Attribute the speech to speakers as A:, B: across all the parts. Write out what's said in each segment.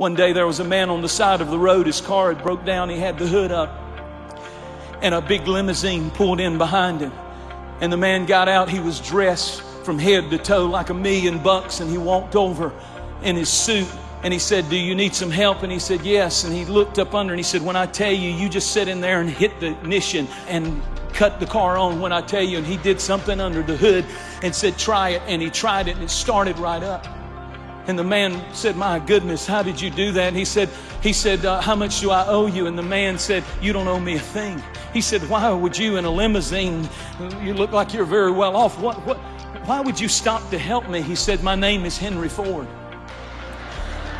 A: One day there was a man on the side of the road. His car had broke down. He had the hood up. And a big limousine pulled in behind him. And the man got out. He was dressed from head to toe like a million bucks. And he walked over in his suit and he said, Do you need some help? And he said, Yes. And he looked up under and he said, When I tell you, you just sit in there and hit the ignition and cut the car on when I tell you. And he did something under the hood and said, Try it. And he tried it and it started right up. And the man said, My goodness, how did you do that? And he said, he said, uh, How much do I owe you? And the man said, You don't owe me a thing. He said, Why would you in a limousine? You look like you're very well off. What, what, why would you stop to help me? He said, My name is Henry Ford.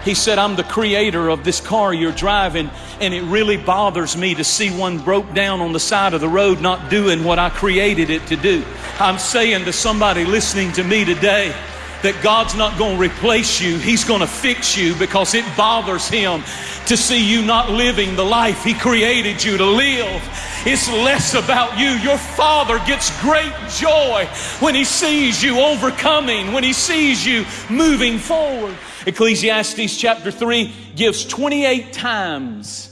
A: He said, I'm the creator of this car you're driving, and it really bothers me to see one broke down on the side of the road not doing what I created it to do. I'm saying to somebody listening to me today, that God's not going to replace you. He's going to fix you because it bothers Him to see you not living the life He created you to live. It's less about you. Your Father gets great joy when He sees you overcoming, when He sees you moving forward. Ecclesiastes chapter 3 gives 28 times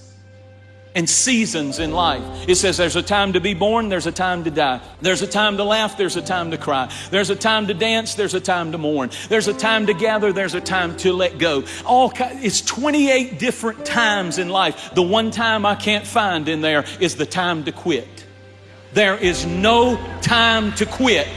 A: and seasons in life. It says there's a time to be born, there's a time to die. There's a time to laugh, there's a time to cry. There's a time to dance, there's a time to mourn. There's a time to gather, there's a time to let go. All it's 28 different times in life. The one time I can't find in there is the time to quit. There is no time to quit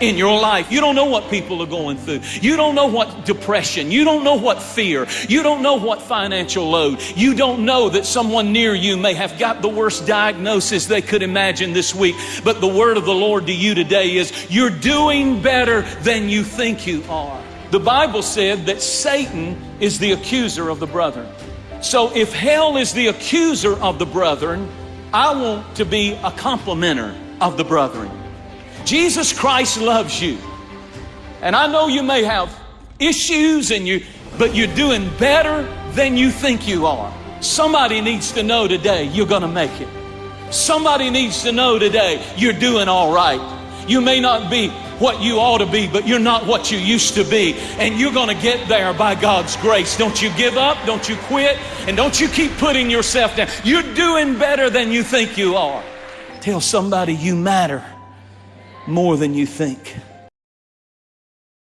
A: in your life. You don't know what people are going through. You don't know what depression. You don't know what fear. You don't know what financial load. You don't know that someone near you may have got the worst diagnosis they could imagine this week. But the word of the Lord to you today is you're doing better than you think you are. The Bible said that Satan is the accuser of the brethren. So if hell is the accuser of the brethren, I want to be a complimenter of the brethren. Jesus Christ loves you. And I know you may have issues and you but you're doing better than you think you are. Somebody needs to know today you're going to make it. Somebody needs to know today you're doing all right. You may not be what you ought to be, but you're not what you used to be. And you're going to get there by God's grace. Don't you give up. Don't you quit. And don't you keep putting yourself down. You're doing better than you think you are. Tell somebody you matter more than you think.